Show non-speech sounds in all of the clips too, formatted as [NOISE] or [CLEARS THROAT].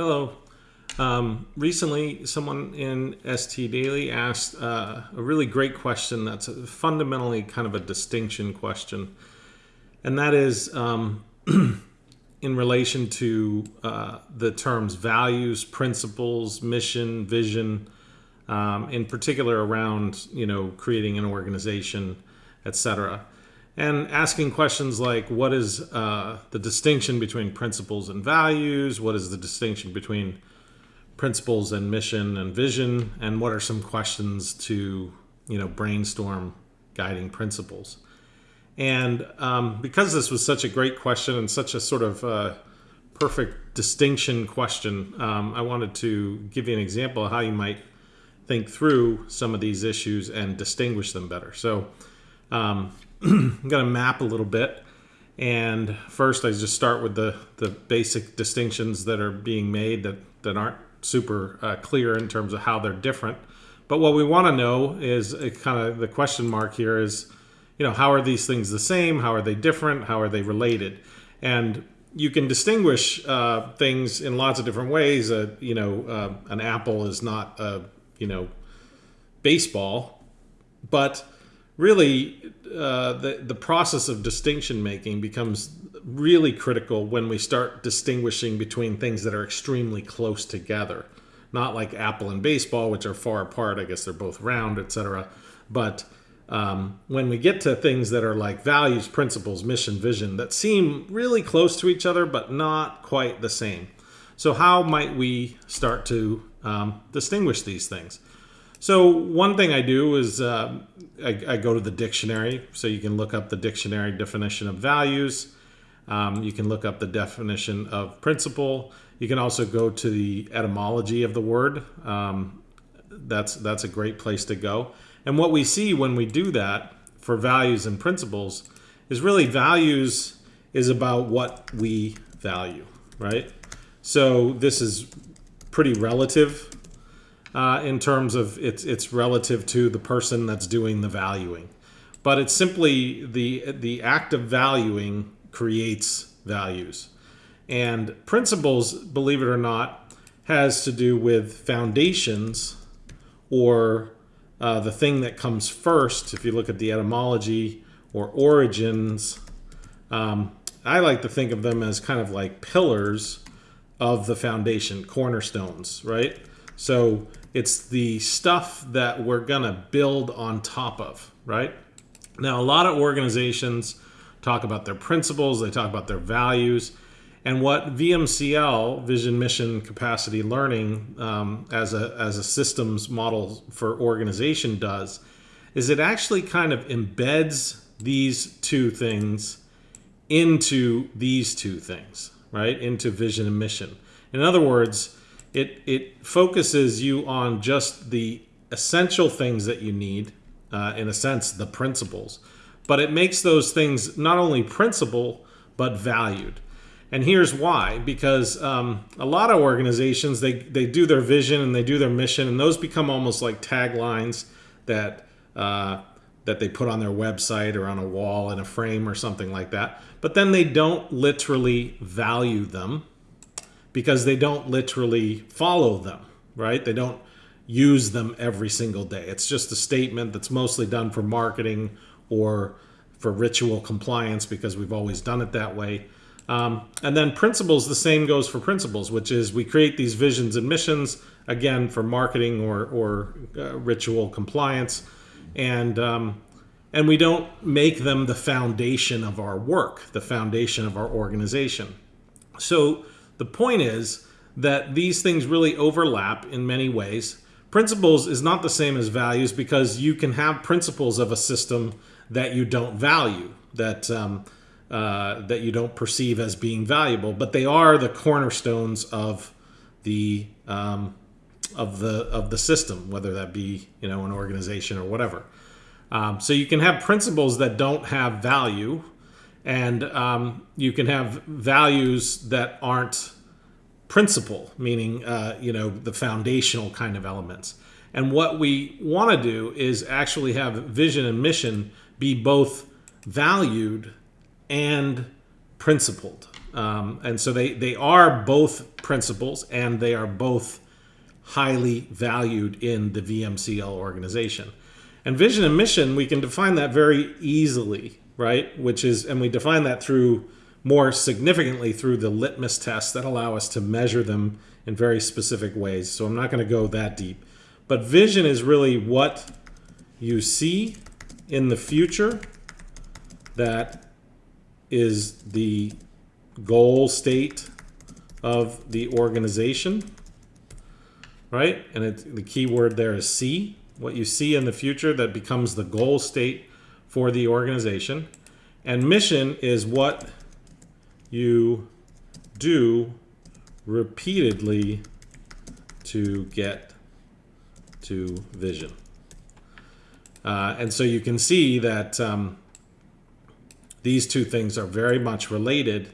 Hello. Um, recently, someone in ST Daily asked uh, a really great question that's fundamentally kind of a distinction question. And that is um, [CLEARS THROAT] in relation to uh, the terms values, principles, mission, vision, um, in particular around, you know, creating an organization, etc and asking questions like what is uh, the distinction between principles and values? What is the distinction between principles and mission and vision? And what are some questions to you know brainstorm guiding principles? And um, because this was such a great question and such a sort of uh, perfect distinction question, um, I wanted to give you an example of how you might think through some of these issues and distinguish them better. So um, I'm going to map a little bit. And first, I just start with the, the basic distinctions that are being made that, that aren't super uh, clear in terms of how they're different. But what we want to know is kind of the question mark here is, you know, how are these things the same? How are they different? How are they related? And you can distinguish uh, things in lots of different ways. Uh, you know, uh, an apple is not a, you know, baseball, but really uh, the the process of distinction making becomes really critical when we start distinguishing between things that are extremely close together. Not like apple and baseball which are far apart i guess they're both round etc but um, when we get to things that are like values principles mission vision that seem really close to each other but not quite the same. So how might we start to um, distinguish these things so one thing I do is uh, I, I, go to the dictionary. So you can look up the dictionary definition of values. Um, you can look up the definition of principle. You can also go to the etymology of the word. Um, that's that's a great place to go. And what we see when we do that for values and principles is really values is about what we value, right? So this is pretty relative uh, in terms of it's it's relative to the person that's doing the valuing, but it's simply the the act of valuing creates values, and principles, believe it or not, has to do with foundations or uh, the thing that comes first. If you look at the etymology or origins, um, I like to think of them as kind of like pillars of the foundation, cornerstones, right? So it's the stuff that we're going to build on top of, right? Now, a lot of organizations talk about their principles, they talk about their values. And what VMCL, Vision, Mission, Capacity Learning, um, as, a, as a systems model for organization does, is it actually kind of embeds these two things into these two things, right? Into vision and mission. In other words, it it focuses you on just the essential things that you need, uh, in a sense, the principles. But it makes those things not only principle but valued. And here's why: because um, a lot of organizations they they do their vision and they do their mission, and those become almost like taglines that. Uh, that they put on their website or on a wall in a frame or something like that. But then they don't literally value them because they don't literally follow them, right? They don't use them every single day. It's just a statement that's mostly done for marketing or for ritual compliance because we've always done it that way. Um, and then principles, the same goes for principles, which is we create these visions and missions, again, for marketing or, or uh, ritual compliance. And, um, and we don't make them the foundation of our work, the foundation of our organization. So the point is that these things really overlap in many ways. Principles is not the same as values because you can have principles of a system that you don't value, that um, uh, that you don't perceive as being valuable, but they are the cornerstones of the um, of the of the system, whether that be you know an organization or whatever. Um, so you can have principles that don't have value, and um, you can have values that aren't principle, meaning uh, you know the foundational kind of elements. And what we want to do is actually have vision and mission be both valued and principled. Um, and so they, they are both principles and they are both highly valued in the VMCL organization. And vision and mission, we can define that very easily, right? Which is, and we define that through more significantly through the litmus tests that allow us to measure them in very specific ways. So I'm not going to go that deep. But vision is really what you see in the future that is the goal state of the organization, right? And it, the key word there is see, what you see in the future that becomes the goal state for the organization. And mission is what you do repeatedly to get to vision. Uh, and so you can see that um, these two things are very much related.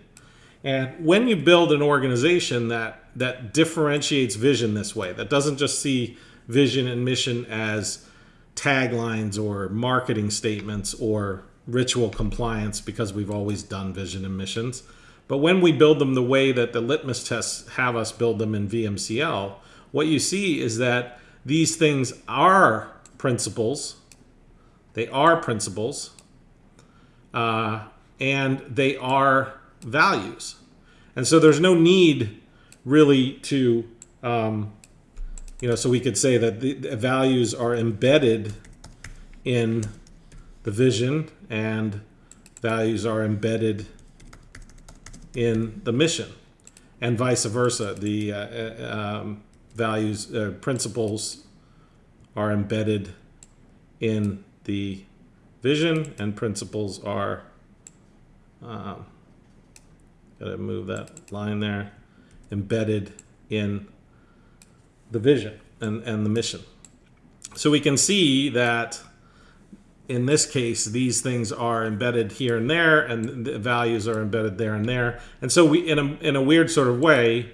And when you build an organization that, that differentiates vision this way, that doesn't just see vision and mission as taglines or marketing statements or ritual compliance because we've always done vision and missions. But when we build them the way that the litmus tests have us build them in VMCL, what you see is that these things are principles. They are principles. Uh, and they are values. And so there's no need really to, um, you know, so we could say that the, the values are embedded in the vision and values are embedded in the mission and vice versa. The uh, uh, um, values, uh, principles are embedded in the vision and principles are, um, gotta move that line there, embedded in the vision and, and the mission. So we can see that in this case, these things are embedded here and there, and the values are embedded there and there. And so we, in a, in a weird sort of way,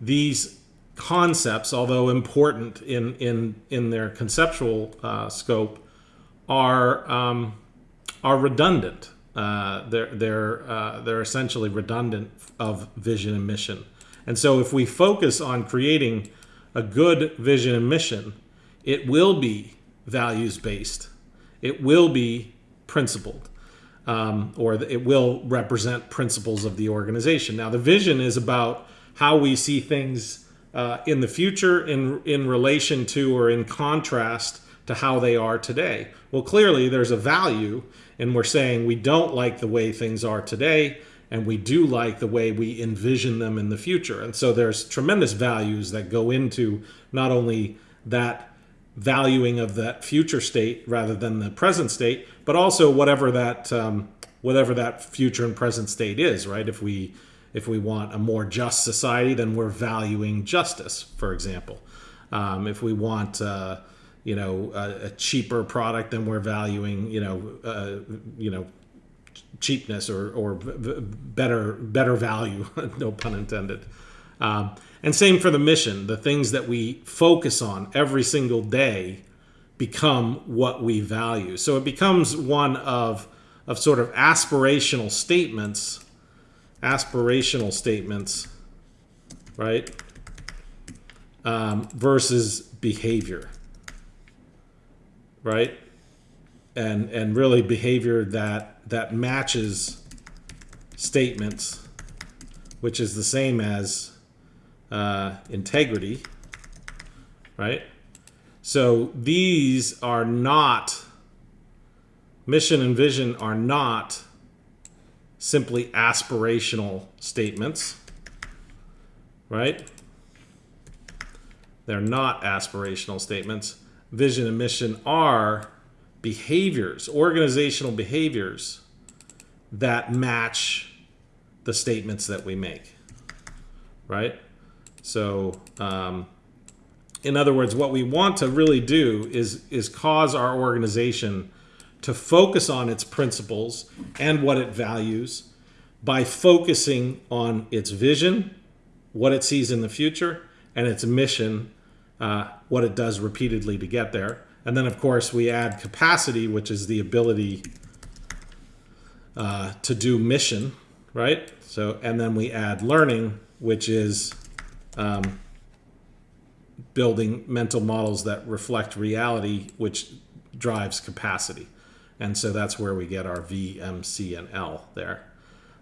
these concepts, although important in, in, in their conceptual uh, scope, are, um, are redundant. Uh, they're, they're, uh, they're essentially redundant of vision and mission. And so if we focus on creating a good vision and mission, it will be values-based it will be principled. Um, or it will represent principles of the organization. Now, the vision is about how we see things uh, in the future in, in relation to or in contrast to how they are today. Well, clearly there's a value, and we're saying we don't like the way things are today, and we do like the way we envision them in the future. And so there's tremendous values that go into not only that valuing of that future state rather than the present state, but also whatever that um, whatever that future and present state is, right? If we if we want a more just society, then we're valuing justice, for example. Um, if we want uh, you know a, a, cheaper product, then we're valuing you know uh, you know cheapness or or better better value, [LAUGHS] no pun intended. Um, and same for the mission. The things that we focus on every single day become what we value. So it becomes one of, of sort of aspirational statements, aspirational statements, right? Um, versus behavior, right? And, and really behavior that, that matches statements, which is the same as uh, integrity, right? So these are not, mission and vision are not simply aspirational statements, right? They're not aspirational statements. Vision and mission are behaviors, organizational behaviors that match the statements that we make, right? So, um, in other words, what we want to really do is, is cause our organization to focus on its principles and what it values by focusing on its vision, what it sees in the future, and its mission, uh, what it does repeatedly to get there. And then, of course, we add capacity, which is the ability uh, to do mission, right? So, and then we add learning, which is um, building mental models that reflect reality, which drives capacity. And so that's where we get our V, M, C, and L there.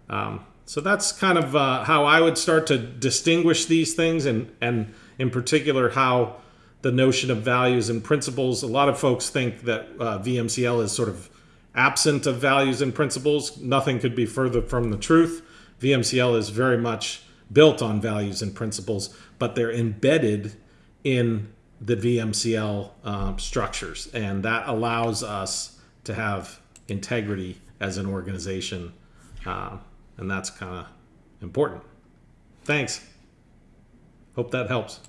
Um, so that's kind of uh, how I would start to distinguish these things, and, and in particular, how the notion of values and principles. A lot of folks think that uh, VMCL is sort of absent of values and principles. Nothing could be further from the truth. VMCL is very much built on values and principles, but they're embedded in the VMCL um, structures, and that allows us to have integrity as an organization, uh, and that's kind of important. Thanks. Hope that helps.